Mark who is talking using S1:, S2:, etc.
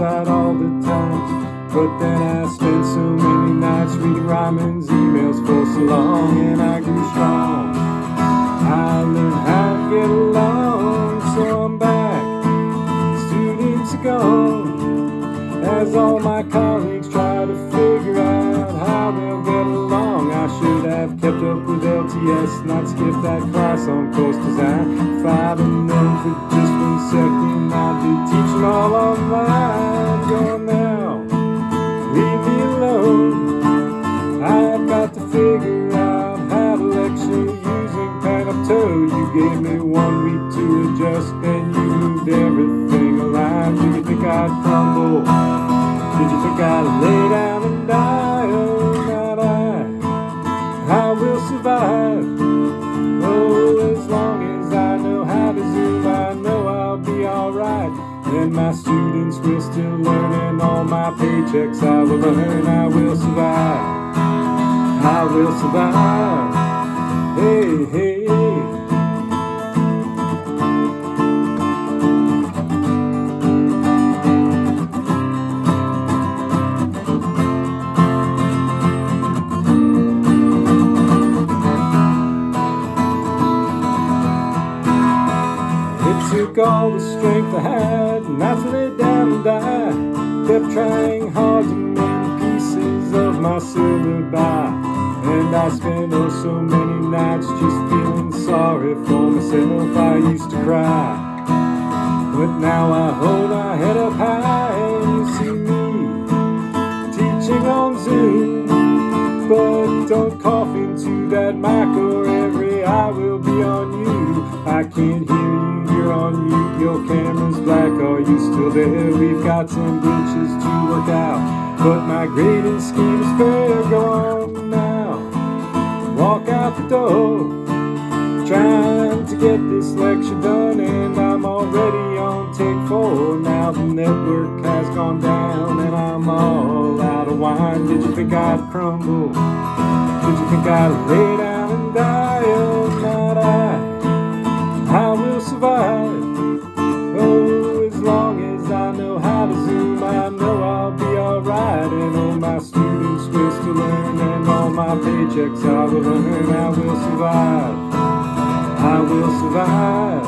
S1: I spent so many nights reading Ryman's emails for so long, and I grew strong. I learned how to get along, so I'm back. Students are gone, as all my colleagues try to figure out how they'll get along. I should have kept up with LTS, not skipped that class on course design. I'd have known for just one second, I'd be teaching all alone. I've got to figure out how to lecture using Panopto. You gave me one week to adjust, and you moved everything aligned. Did you think I'd crumble? Did you think I'd lay my students will still learn, and all my paychecks I will earn. I will survive. I will survive. Hey, hey. Took all the strength I had not to lay down and die. Kept trying hard to mend pieces of my syllabi. And I spent oh so many nights just feeling sorry for myself. I used to cry. But now I hold my head up high and you see me teaching on Zoom. But don't cough into that mic or every eye will be on you. I can't hear you, you're on mute, your camera's black, are you still there? We've got some glitches to work out, but my grading scheme is fair. Go on now, walk out the door. Trying to get this lecture done, and I'm already on take four. Now the network has gone down, and I'm all out of wine. Did you think I'd crumble? Did you think I'd lay down and die? Will survive. Oh, as long as I know how to zoom, I know I'll be alright. And all my students will still learn, and all my paychecks I will earn. I will survive. I will survive.